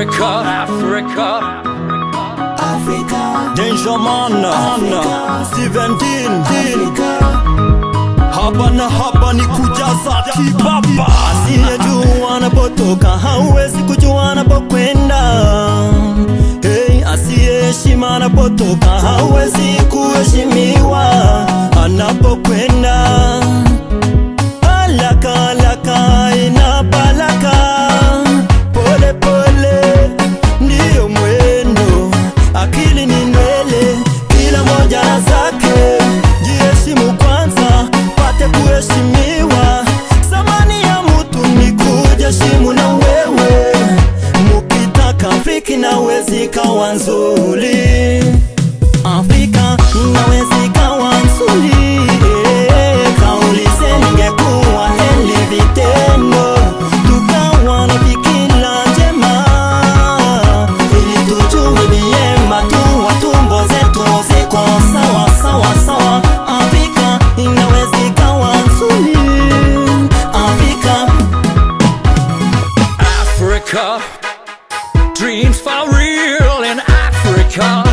Africa, Africa. Africa. Danger Man, Africa, Steven Dean, Dean. Hapa na hapa ni kujaza kibaba. Asiyejua anapotoka hauwezi kujua anapokwenda. Hey, asiyeheshima anapotoka hawezi kuheshimiwa. wewe. Mukitaka Afrika inaweza ikawa nzuri Afrika na Africa. Dreams for real in Africa.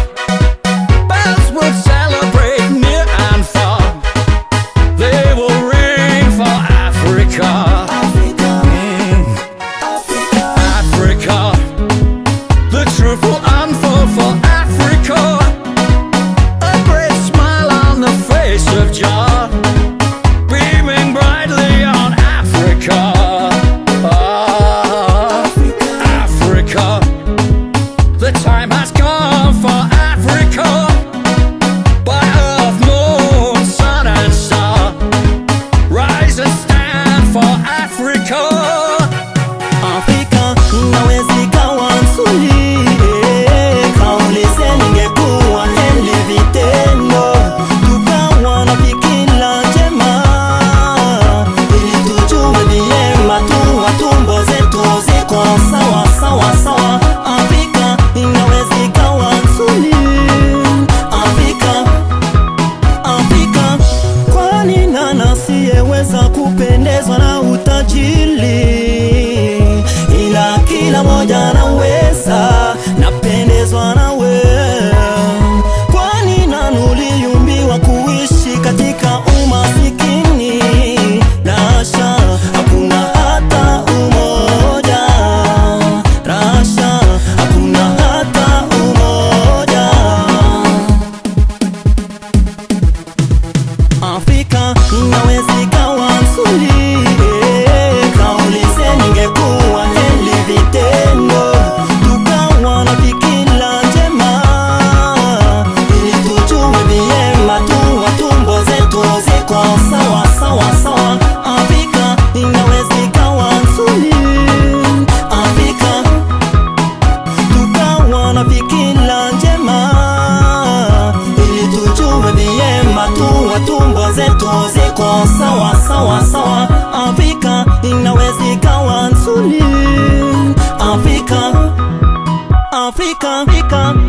Africa, Africa.